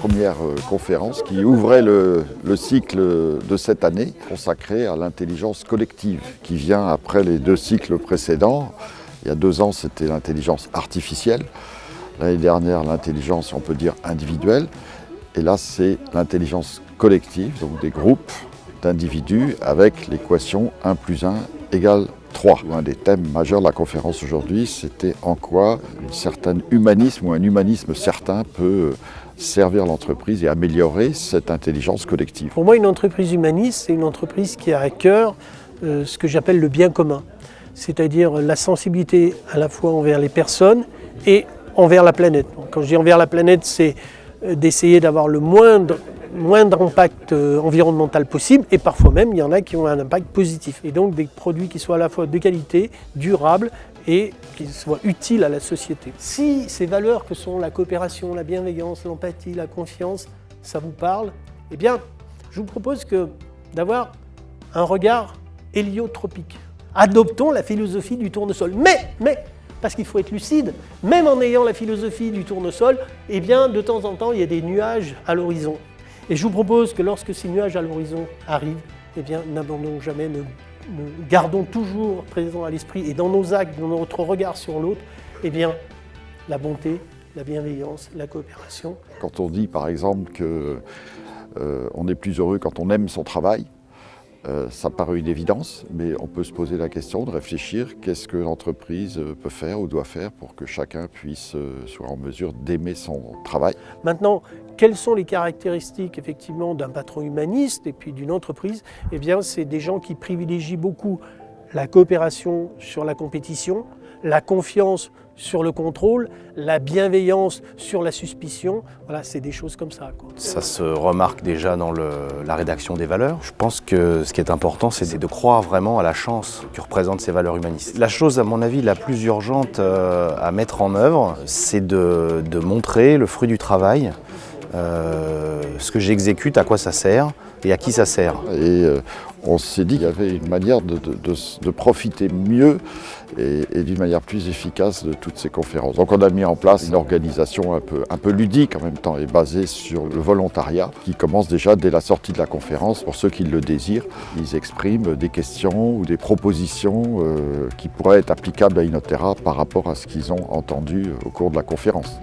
première euh, conférence qui ouvrait le, le cycle de cette année consacré à l'intelligence collective qui vient après les deux cycles précédents. Il y a deux ans, c'était l'intelligence artificielle. L'année dernière, l'intelligence, on peut dire, individuelle. Et là, c'est l'intelligence collective, donc des groupes d'individus avec l'équation 1 plus 1 égale 3. Un des thèmes majeurs de la conférence aujourd'hui, c'était en quoi un certain humanisme ou un humanisme certain peut servir l'entreprise et améliorer cette intelligence collective. Pour moi, une entreprise humaniste, c'est une entreprise qui a à cœur euh, ce que j'appelle le bien commun, c'est-à-dire la sensibilité à la fois envers les personnes et envers la planète. Quand je dis envers la planète, c'est euh, d'essayer d'avoir le moindre moindre impact euh, environnemental possible et parfois même il y en a qui ont un impact positif. Et donc des produits qui soient à la fois de qualité, durables et qui soient utiles à la société. Si ces valeurs que sont la coopération, la bienveillance, l'empathie, la confiance, ça vous parle, eh bien je vous propose d'avoir un regard héliotropique. Adoptons la philosophie du tournesol. Mais, mais, parce qu'il faut être lucide, même en ayant la philosophie du tournesol, eh bien, de temps en temps, il y a des nuages à l'horizon. Et je vous propose que lorsque ces nuages à l'horizon arrivent, eh bien, n'abandonnons jamais, gardons toujours présent à l'esprit et dans nos actes, dans notre regard sur l'autre, eh bien, la bonté, la bienveillance, la coopération. Quand on dit par exemple qu'on euh, est plus heureux quand on aime son travail, euh, ça paraît une évidence, mais on peut se poser la question de réfléchir qu'est-ce que l'entreprise peut faire ou doit faire pour que chacun puisse euh, soit en mesure d'aimer son travail? Maintenant, quelles sont les caractéristiques effectivement d'un patron humaniste et d'une entreprise? Eh bien, c'est des gens qui privilégient beaucoup la coopération sur la compétition, la confiance sur le contrôle, la bienveillance sur la suspicion. Voilà, c'est des choses comme ça. Ça se remarque déjà dans la rédaction des valeurs. Je pense que ce qui est important, c'est de croire vraiment à la chance que représentent ces valeurs humanistes. La chose, à mon avis, la plus urgente euh, à mettre en œuvre, c'est de, montrer le fruit du travail, euh, ce que j'exécute, à quoi ça sert et à qui ça sert. Et euh, on s'est dit qu'il y avait une manière de, profiter mieux et, d'une manière plus efficace de toutes ces conférences. Donc on a mis en place une organisation un peu, ludique en même temps et basée sur le volontariat qui commence déjà dès la sortie de la conférence. Pour ceux qui le désirent, ils expriment des questions ou des propositions euh, qui pourraient être applicables à Inotera par rapport à ce qu'ils ont entendu au cours de la conférence.